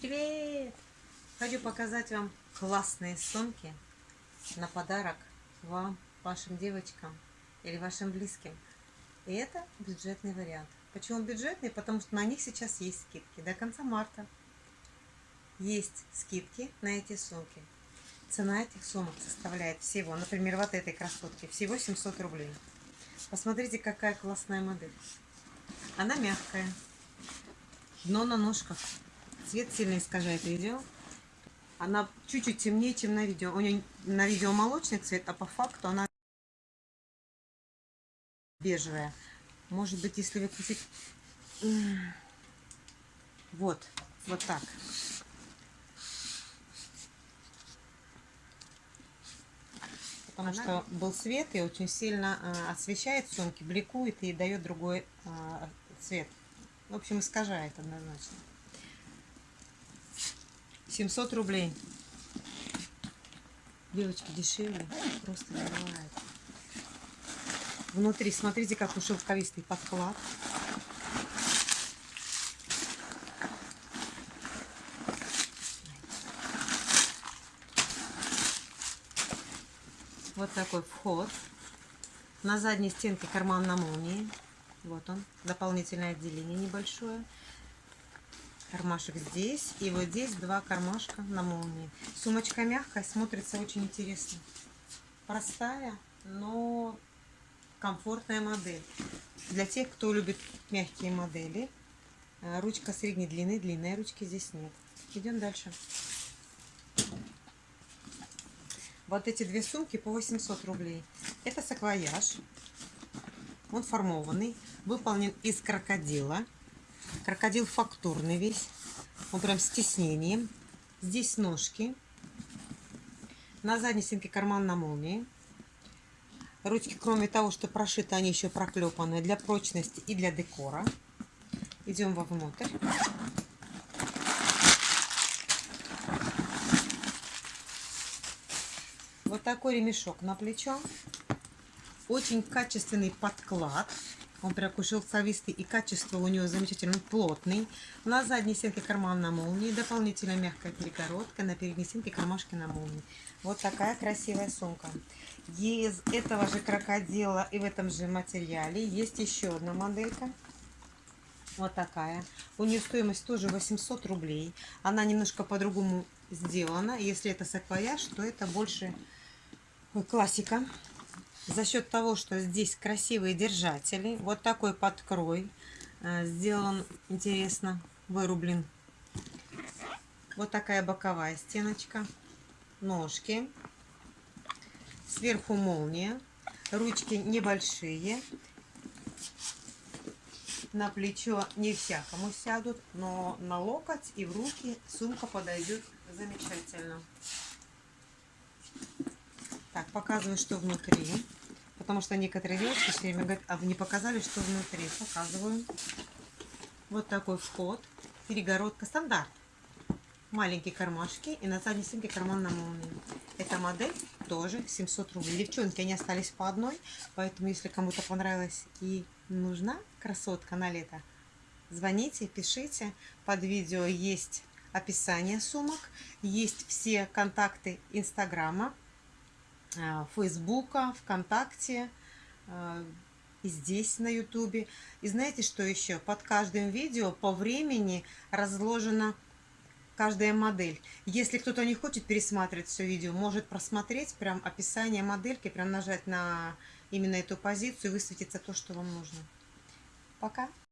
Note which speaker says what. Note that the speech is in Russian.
Speaker 1: Привет! Хочу показать вам классные сумки на подарок вам, вашим девочкам или вашим близким. И это бюджетный вариант. Почему бюджетный? Потому что на них сейчас есть скидки. До конца марта есть скидки на эти сумки. Цена этих сумок составляет всего, например, вот этой красотки, всего 700 рублей. Посмотрите, какая классная модель. Она мягкая. Дно на ножках. Цвет сильно искажает видео. Она чуть-чуть темнее, чем на видео. У нее на видео молочный цвет, а по факту она бежевая. Может быть, если выкрутить... Вот, вот так. Потому Она... что был свет и очень сильно э, освещает сумки, бликует и дает другой э, цвет. В общем, искажает однозначно. 700 рублей. Девочки, дешевле. Просто бывает. Внутри, смотрите, какой шелковистый подклад. Вот такой вход. На задней стенке карман на молнии. Вот он. Дополнительное отделение небольшое кармашек здесь. И вот здесь два кармашка на молнии. Сумочка мягкая, смотрится очень интересно. Простая, но комфортная модель. Для тех, кто любит мягкие модели. Э, ручка средней длины, длинной ручки здесь нет. Идем дальше. Вот эти две сумки по 800 рублей. Это саквояж. Он формованный, выполнен из крокодила. Крокодил фактурный весь. Он прям с тиснением. Здесь ножки. На задней стенке карман на молнии. Ручки, кроме того, что прошиты, они еще проклепаны для прочности и для декора. Идем вовнутрь. Вот такой ремешок на плечо. Очень качественный подклад. Он прям шелковистый и качество у него замечательно плотный. На задней стенке карман на молнии, дополнительно мягкая перегородка, на передней стенке кармашки на молнии. Вот такая красивая сумка. Из этого же крокодила и в этом же материале есть еще одна моделька. Вот такая. У нее стоимость тоже 800 рублей. Она немножко по-другому сделана. Если это саквояж, то это больше классика за счет того, что здесь красивые держатели, вот такой подкрой э, сделан, интересно, вырублен. Вот такая боковая стеночка, ножки, сверху молния, ручки небольшие, на плечо не всякому сядут, но на локоть и в руки сумка подойдет замечательно. Так, показываю, что внутри. Потому что некоторые девушки все время говорят, а вы не показали, что внутри. Показываю. Вот такой вход. Перегородка стандарт. Маленькие кармашки и на задней стенке карман на молнии. Эта модель тоже 700 рублей. Девчонки, они остались по одной. Поэтому, если кому-то понравилось и нужна красотка на лето, звоните, пишите. Под видео есть описание сумок. Есть все контакты Инстаграма. Э, Фейсбука, ВКонтакте, э, и здесь на Ютубе. И знаете, что еще? Под каждым видео по времени разложена каждая модель. Если кто-то не хочет пересматривать все видео, может просмотреть прям описание модельки, прям нажать на именно эту позицию, и высветится то, что вам нужно. Пока!